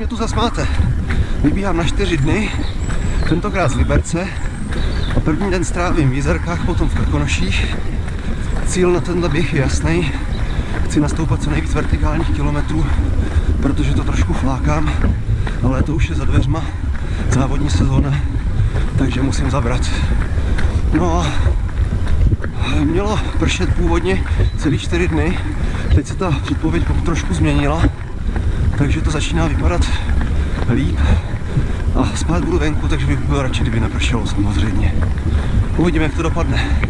mě tu zas máte. Vybíhám na čtyři dny, tentokrát z Liberce a první den strávím v Jizerkách, potom v Krkonoších. Cíl na tenhle běh je jasný. Chci nastoupat co nejvíc vertikálních kilometrů, protože to trošku flákám, ale to už je za dveřma závodní sezóna, takže musím zabrat. No a mělo pršet původně celý čtyři dny, teď se ta předpověď trošku změnila, takže to začíná vypadat líp a spát budu venku, takže bych byl radši, kdyby nepršelo samozřejmě. Uvidíme, jak to dopadne.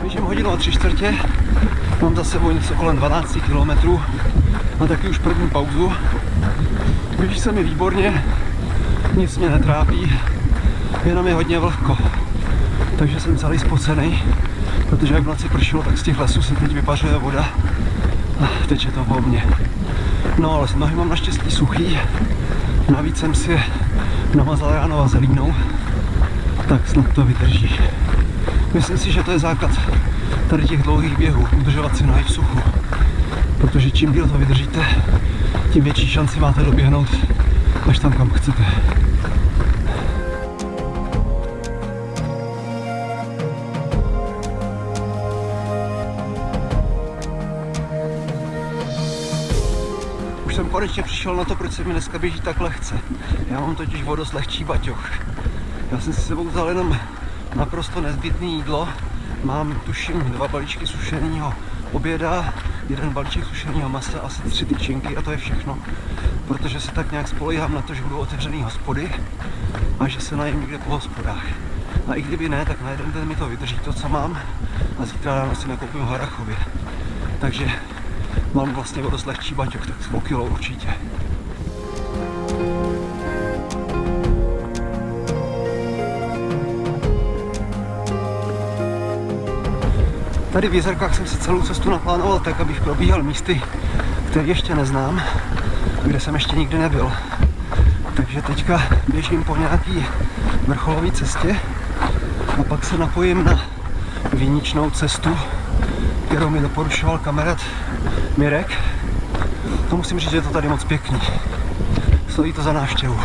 Běžím hodinu a tři čtvrtě, mám za sebou něco kolem 12 km, a taky už první pauzu. Běží se mi výborně, nic mě netrápí, jenom je hodně vlhko. Takže jsem celý spocený, protože jak v noci pršelo, tak z těch lesů se teď vypařuje voda a teče to po mně. No ale nohy mám naštěstí suchý, navíc jsem si je namazal ráno vazelínou, tak snad to vydrží. Myslím si, že to je základ tady těch dlouhých běhů, udržovat si nohy v suchu. Protože čím díl to vydržíte, tím větší šanci máte doběhnout až tam, kam chcete. Už jsem konečně přišel na to, proč se mi dneska běží tak lehce. Já mám totiž o dost lehčí baťoch. Já jsem si sebou vzal jenom naprosto nezbytné jídlo. Mám, tuším, dva balíčky sušeného oběda, jeden balíček sušeného masa, asi tři tyčinky a to je všechno. Protože se tak nějak spolehám na to, že budou otevřený hospody a že se najím někde po hospodách. A i kdyby ne, tak na jeden den mi to vydrží to, co mám a zítra ráno si nakoupím Harachově. Takže mám vlastně o dost lehčí baťok, tak o kilo určitě. Tady v Jezerkách jsem si celou cestu naplánoval tak, abych probíhal místy, které ještě neznám, kde jsem ještě nikdy nebyl. Takže teďka běžím po nějaký vrcholové cestě a pak se napojím na výničnou cestu, kterou mi doporučoval kamarád Mirek. To musím říct, že je to tady moc pěkný. Stojí to za návštěvu.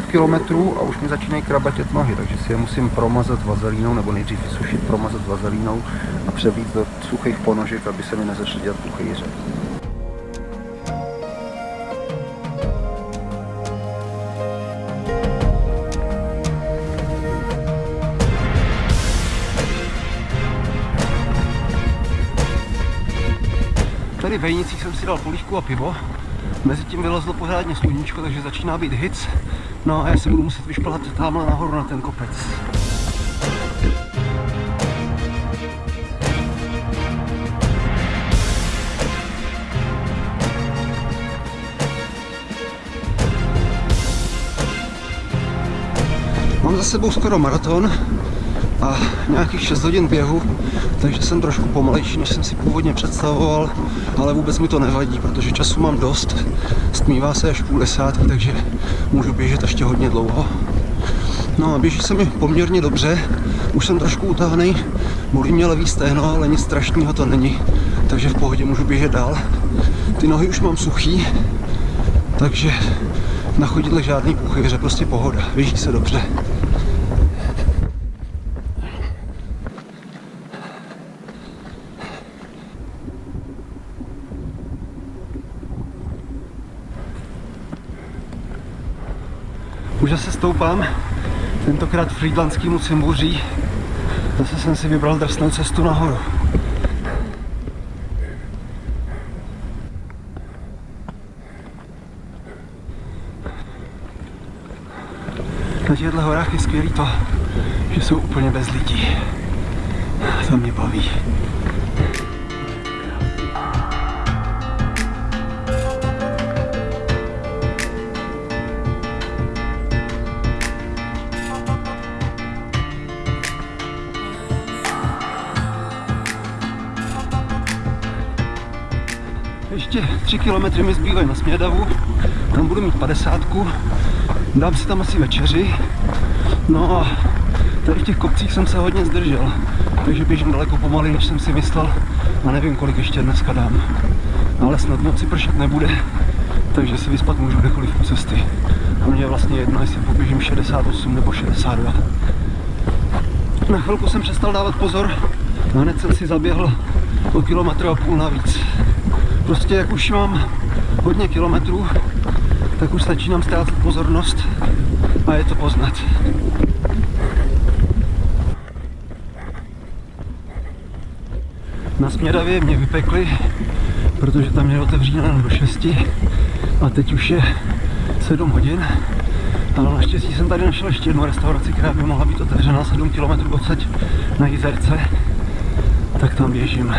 30 km a už mi začínají krabatět nohy, takže si je musím promazat vazelínou, nebo nejdřív vysušit, promazat vazelínou a převít do suchých ponožek, aby se mi nezačaly dělat puchýře. Tady v Vejnicích jsem si dal polívku a pivo. Mezitím vylezlo pořádně sluníčko, takže začíná být hic. No a já se budu muset vyšplhat tamhle nahoru na ten kopec. Mám za sebou skoro maraton a nějakých 6 hodin běhu, takže jsem trošku pomalejší, než jsem si původně představoval, ale vůbec mi to nevadí, protože času mám dost, stmívá se až půl desátky, takže můžu běžet ještě hodně dlouho. No a běží se mi poměrně dobře, už jsem trošku utáhnej, bolí mě levý stehno, ale nic strašného to není, takže v pohodě můžu běžet dál. Ty nohy už mám suchý, takže na chodidle žádný puchyře, prostě pohoda, běží se dobře. Už zase stoupám, tentokrát frýdlandskýmu cimbuří. Zase jsem si vybral drsnou cestu nahoru. Na těchto horách je skvělý to, že jsou úplně bez lidí. To mě baví. Ještě 3 km mi zbývají na Smědavu, tam budu mít 50, dám si tam asi večeři, no a tady v těch kopcích jsem se hodně zdržel, takže běžím daleko pomaleji, než jsem si myslel a nevím, kolik ještě dneska dám. Ale snad noci pršet nebude, takže si vyspat můžu kdekoliv u cesty. A mě je vlastně jedno, jestli poběžím 68 nebo 62. Na chvilku jsem přestal dávat pozor, a hned jsem si zaběhl o kilometr a půl navíc. Prostě jak už mám hodně kilometrů, tak už začínám ztrácet pozornost a je to poznat. Na Smědavě mě vypekli, protože tam je otevřeno do 6 a teď už je 7 hodin. Ale naštěstí jsem tady našel ještě jednu restauraci, která by mohla být otevřená 7 km odsaď na Jizerce. Tak tam běžím.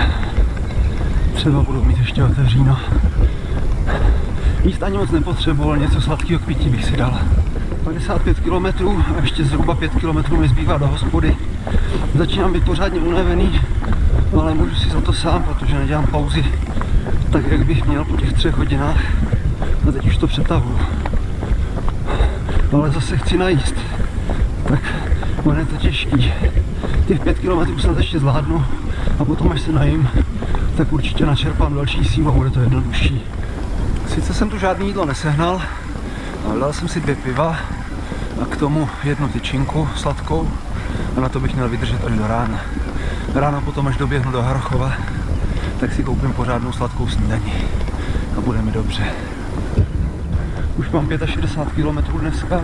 Třeba budu mít ještě otevříno. Jíst ani moc nepotřeboval, něco sladkého k pití bych si dal. 55 km a ještě zhruba 5 km mi zbývá do hospody. Začínám být pořádně unavený, ale můžu si za to sám, protože nedělám pauzy tak, jak bych měl po těch třech hodinách. A teď už to přetahuju. Ale zase chci najíst. Tak ono je to těžký. Těch 5 km snad ještě zvládnu a potom, až se najím, tak určitě načerpám další sílu a bude to jednodušší. Sice jsem tu žádný jídlo nesehnal, ale dal jsem si dvě piva a k tomu jednu tyčinku sladkou a na to bych měl vydržet až do rána. Ráno potom, až doběhnu do Harachova, tak si koupím pořádnou sladkou snídaní a bude mi dobře. Už mám 65 km dneska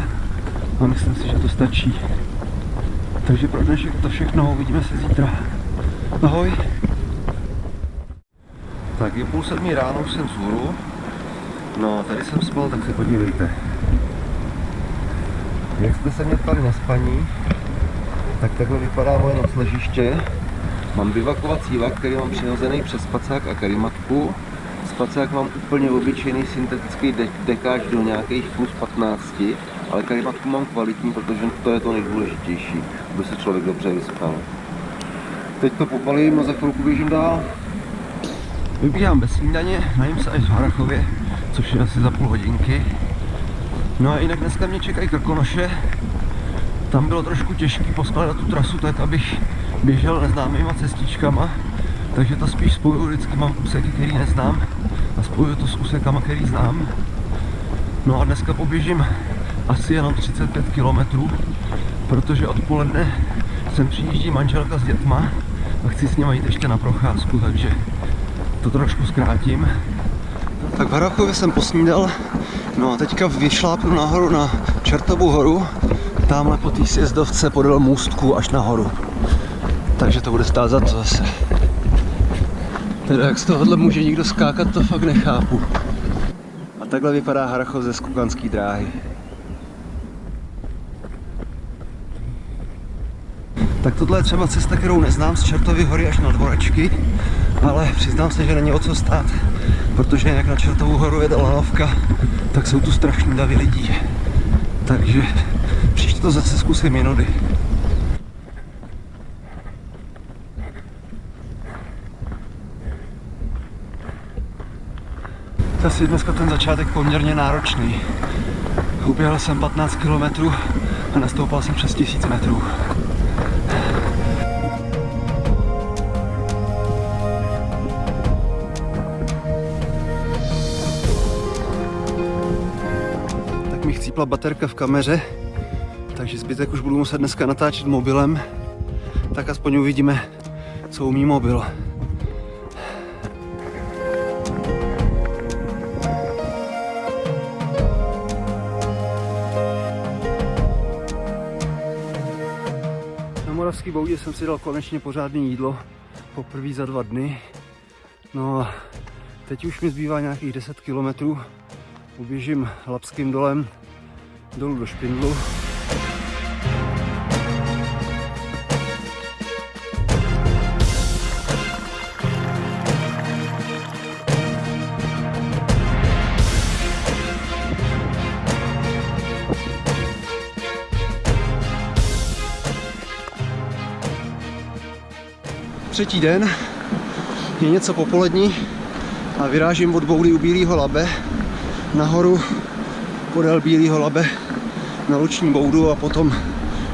a myslím si, že to stačí. Takže pro dnešek to všechno, uvidíme se zítra. Ahoj. Tak je půl sedmí ráno, už jsem vzhůru. No, tady jsem spal, tak se podívejte. Jak jste se mě ptali na spaní, tak takhle vypadá moje nocležiště. Mám bivakovací vak, který mám přihozený přes spacák a karimatku. Spacák mám úplně obyčejný syntetický de dekáž do nějakých plus 15, ale karimatku mám kvalitní, protože to je to nejdůležitější, aby se člověk dobře vyspal. Teď to popalím a za chvilku běžím dál. Vybíhám bez snídaně, najím se až v Harachově, což je asi za půl hodinky. No a jinak dneska mě čekají krkonoše. Tam bylo trošku těžké poskládat tu trasu tak, abych běžel neznámýma cestičkama, takže to spíš spojuju vždycky, mám úseky, který neznám a spojuju to s úsekama, který znám. No a dneska poběžím asi jenom 35 km, protože odpoledne sem přijíždí manželka s dětma a chci s nimi jít ještě na procházku, takže to trošku zkrátím. Tak v Harachově jsem posnídal, no a teďka vyšlápnu nahoru na Čertovou horu, tamhle po té sjezdovce podél můstku až nahoru takže to bude stát za to zase. Teda jak z tohohle může někdo skákat, to fakt nechápu. A takhle vypadá Harachov ze Skukanský dráhy. Tak tohle je třeba cesta, kterou neznám z Čertovy hory až na Dvorečky, ale přiznám se, že není o co stát, protože jak na Čertovou horu jede lanovka, tak jsou tu strašný davy lidí. Takže příště to zase zkusím jinudy. Asi dneska ten začátek poměrně náročný. Uběhl jsem 15 km a nastoupal jsem přes 1000 metrů. Chcípla baterka v kameře, takže zbytek už budu muset dneska natáčet mobilem, tak aspoň uvidíme, co umí mobil. Moravský boudě jsem si dal konečně pořádné jídlo, poprvé za dva dny. No a teď už mi zbývá nějakých 10 kilometrů. Uběžím Lapským dolem dolů do Špindlu. třetí den, je něco popolední, a vyrážím od boudy u Bílého labe nahoru podél Bílého labe na Luční boudu a potom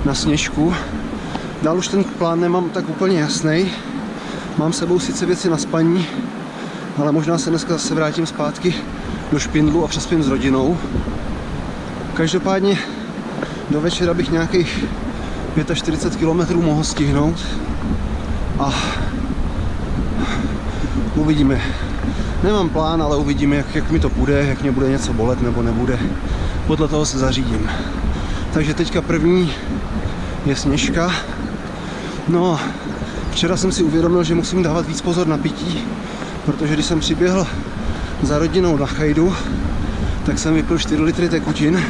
na Sněžku. Dál už ten plán nemám tak úplně jasný. Mám sebou sice věci na spaní, ale možná se dneska zase vrátím zpátky do Špindlu a přespím s rodinou. Každopádně do večera bych nějakých 45 km mohl stihnout a uvidíme. Nemám plán, ale uvidíme, jak, jak mi to půjde, jak mě bude něco bolet nebo nebude. Podle toho se zařídím. Takže teďka první je sněžka. No, včera jsem si uvědomil, že musím dávat víc pozor na pití, protože když jsem přiběhl za rodinou na chajdu, tak jsem vypil 4 litry tekutin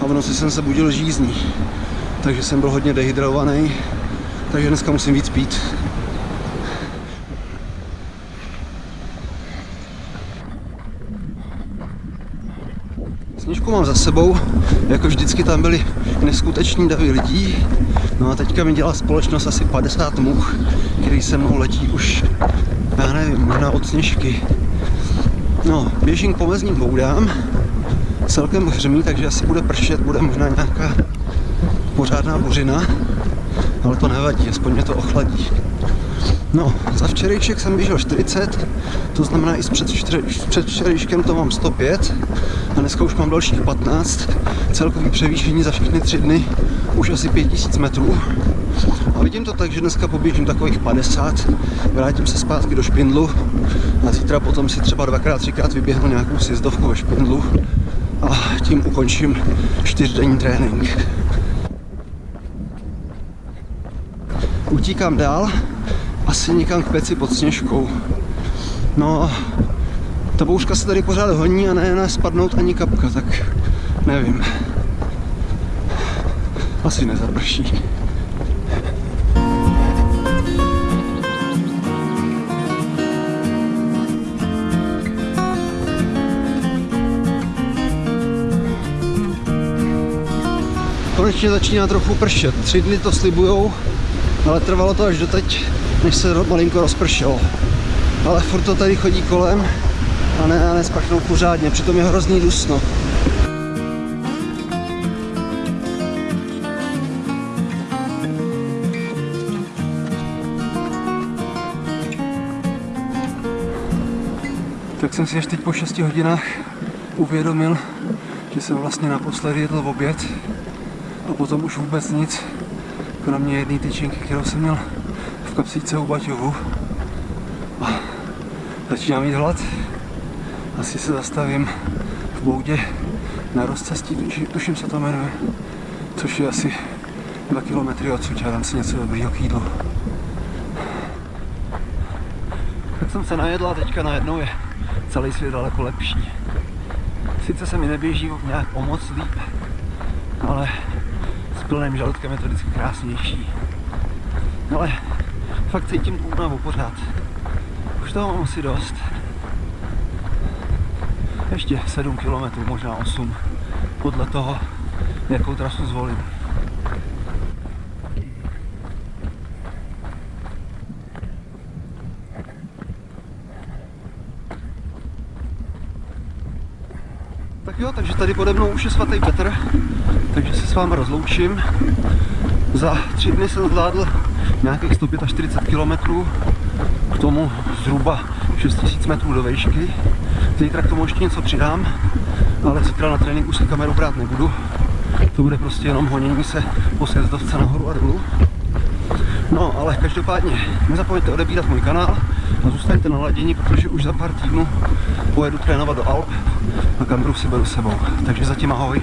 a v noci jsem se budil žízní. Takže jsem byl hodně dehydrovaný, takže dneska musím víc pít. Sněžku mám za sebou, jako vždycky tam byly neskuteční davy lidí. No a teďka mi dělá společnost asi 50 much, který se mnou letí už, já nevím, možná od sněžky. No, běžím k pomezním boudám, celkem hřmí, takže asi bude pršet, bude možná nějaká pořádná buřina, ale to nevadí, aspoň mě to ochladí. No, za včerejšek jsem běžel 40, to znamená i před, před včerejškem to mám 105 a dneska už mám dalších 15. Celkový převýšení za všechny tři dny už asi 5000 metrů. A vidím to tak, že dneska poběžím takových 50, vrátím se zpátky do Špindlu a zítra potom si třeba dvakrát, třikrát vyběhnu nějakou sjezdovku ve Špindlu a tím ukončím čtyřdenní trénink. Utíkám dál, asi někam k peci pod sněžkou. No, ta bouřka se tady pořád honí a ne, spadnout ani kapka, tak nevím. Asi nezaprší. Konečně začíná trochu pršet. Tři dny to slibujou, ale trvalo to až doteď, než se malinko rozpršelo. Ale furt to tady chodí kolem a ne, a nesprchnou pořádně, přitom je hrozný dusno. Tak jsem si až teď po 6 hodinách uvědomil, že jsem vlastně naposledy jedl v oběd a potom už vůbec nic, kromě jedné tyčinky, kterou jsem měl v kapsíce u Baťovu. A začínám mít hlad. Asi se zastavím v boudě na rozcestí, tuším se to jmenuje, což je asi 2 km odsud a dám si něco dobrýho k jídlu. Tak jsem se najedla a teďka najednou je celý svět daleko lepší. Sice se mi neběží nějak o moc líp, ale s plným žaludkem je to vždycky krásnější. Ale fakt cítím tu únavu pořád. Už toho mám asi dost. Ještě 7 km, možná 8, podle toho, jakou trasu zvolím. Tak jo, takže tady pode mnou už je svatý Petr, takže se s vámi rozloučím. Za tři dny jsem zvládl nějakých 145 km, k tomu zhruba 6000 metrů do výšky. Zítra k tomu ještě něco přidám, ale zítra na trénink už si kameru brát nebudu. To bude prostě jenom honění se po sjezdovce nahoru a dolů. No, ale každopádně nezapomeňte odebírat můj kanál a zůstaňte na ladění, protože už za pár týdnů pojedu trénovat do Alp a kameru si beru sebou. Takže zatím ahoj.